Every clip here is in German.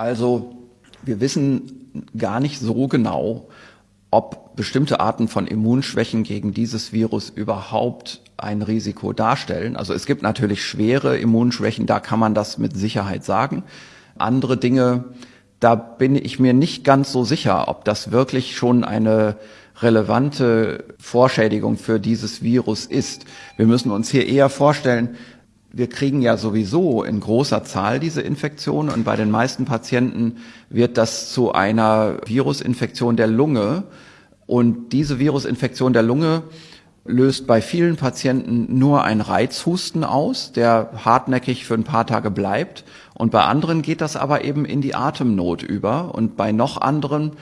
Also wir wissen gar nicht so genau, ob bestimmte Arten von Immunschwächen gegen dieses Virus überhaupt ein Risiko darstellen. Also es gibt natürlich schwere Immunschwächen, da kann man das mit Sicherheit sagen. Andere Dinge, da bin ich mir nicht ganz so sicher, ob das wirklich schon eine relevante Vorschädigung für dieses Virus ist. Wir müssen uns hier eher vorstellen, wir kriegen ja sowieso in großer Zahl diese Infektion und bei den meisten Patienten wird das zu einer Virusinfektion der Lunge. Und diese Virusinfektion der Lunge löst bei vielen Patienten nur ein Reizhusten aus, der hartnäckig für ein paar Tage bleibt. Und bei anderen geht das aber eben in die Atemnot über. Und bei noch anderen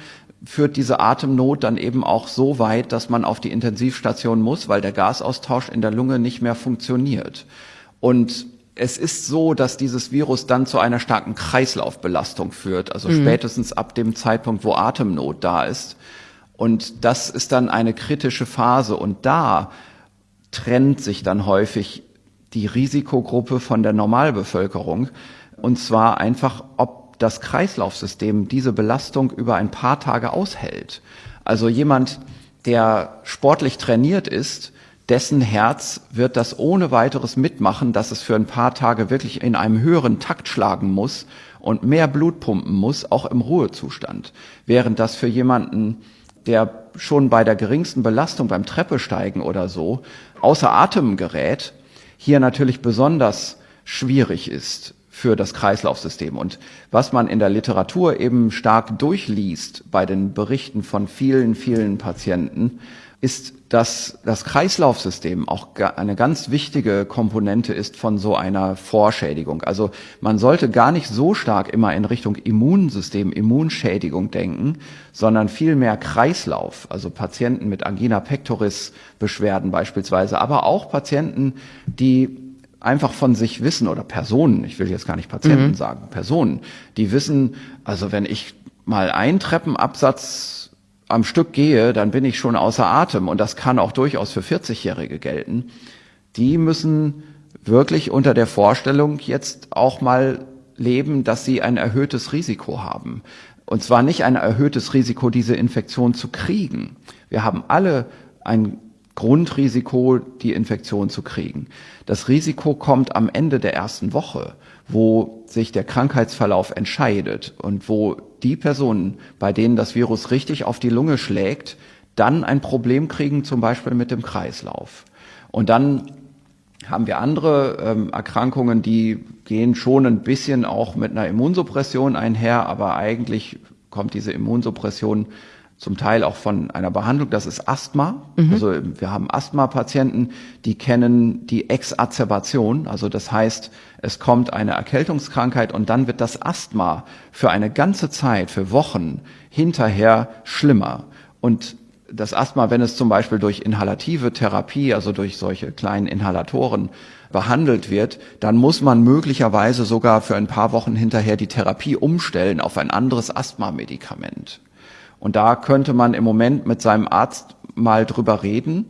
führt diese Atemnot dann eben auch so weit, dass man auf die Intensivstation muss, weil der Gasaustausch in der Lunge nicht mehr funktioniert. Und es ist so, dass dieses Virus dann zu einer starken Kreislaufbelastung führt, also mhm. spätestens ab dem Zeitpunkt, wo Atemnot da ist. Und das ist dann eine kritische Phase. Und da trennt sich dann häufig die Risikogruppe von der Normalbevölkerung. Und zwar einfach, ob das Kreislaufsystem diese Belastung über ein paar Tage aushält. Also jemand, der sportlich trainiert ist, dessen Herz wird das ohne weiteres mitmachen, dass es für ein paar Tage wirklich in einem höheren Takt schlagen muss und mehr Blut pumpen muss, auch im Ruhezustand. Während das für jemanden, der schon bei der geringsten Belastung beim Treppesteigen oder so außer Atem gerät, hier natürlich besonders schwierig ist für das Kreislaufsystem. Und was man in der Literatur eben stark durchliest bei den Berichten von vielen, vielen Patienten, ist, dass das Kreislaufsystem auch eine ganz wichtige Komponente ist von so einer Vorschädigung. Also man sollte gar nicht so stark immer in Richtung Immunsystem, Immunschädigung denken, sondern vielmehr Kreislauf. Also Patienten mit Angina pectoris Beschwerden beispielsweise, aber auch Patienten, die einfach von sich wissen oder Personen, ich will jetzt gar nicht Patienten mhm. sagen, Personen, die wissen, also wenn ich mal einen Treppenabsatz am Stück gehe, dann bin ich schon außer Atem. Und das kann auch durchaus für 40-Jährige gelten. Die müssen wirklich unter der Vorstellung jetzt auch mal leben, dass sie ein erhöhtes Risiko haben. Und zwar nicht ein erhöhtes Risiko, diese Infektion zu kriegen. Wir haben alle ein Grundrisiko, die Infektion zu kriegen. Das Risiko kommt am Ende der ersten Woche, wo sich der Krankheitsverlauf entscheidet und wo die Personen, bei denen das Virus richtig auf die Lunge schlägt, dann ein Problem kriegen, zum Beispiel mit dem Kreislauf. Und dann haben wir andere ähm, Erkrankungen, die gehen schon ein bisschen auch mit einer Immunsuppression einher, aber eigentlich kommt diese Immunsuppression zum Teil auch von einer Behandlung, das ist Asthma. Mhm. Also wir haben Asthma-Patienten, die kennen die Exacerbation, also das heißt, es kommt eine Erkältungskrankheit und dann wird das Asthma für eine ganze Zeit, für Wochen hinterher schlimmer. Und das Asthma, wenn es zum Beispiel durch inhalative Therapie, also durch solche kleinen Inhalatoren behandelt wird, dann muss man möglicherweise sogar für ein paar Wochen hinterher die Therapie umstellen auf ein anderes Asthma-Medikament. Und da könnte man im Moment mit seinem Arzt mal drüber reden,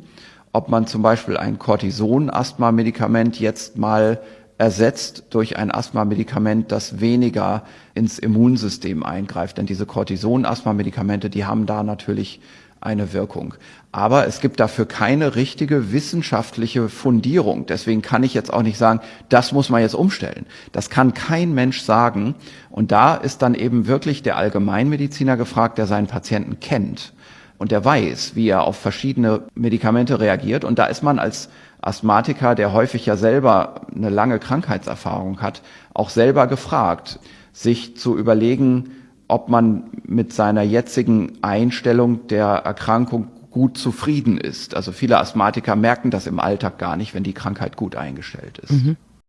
ob man zum Beispiel ein Cortison-Asthma-Medikament jetzt mal ersetzt durch ein Asthma-Medikament, das weniger ins Immunsystem eingreift. Denn diese Cortison-Asthma-Medikamente, die haben da natürlich eine Wirkung. Aber es gibt dafür keine richtige wissenschaftliche Fundierung. Deswegen kann ich jetzt auch nicht sagen, das muss man jetzt umstellen. Das kann kein Mensch sagen. Und da ist dann eben wirklich der Allgemeinmediziner gefragt, der seinen Patienten kennt und der weiß, wie er auf verschiedene Medikamente reagiert. Und da ist man als Asthmatiker, der häufig ja selber eine lange Krankheitserfahrung hat, auch selber gefragt, sich zu überlegen, ob man mit seiner jetzigen Einstellung der Erkrankung gut zufrieden ist. Also viele Asthmatiker merken das im Alltag gar nicht, wenn die Krankheit gut eingestellt ist. Mhm.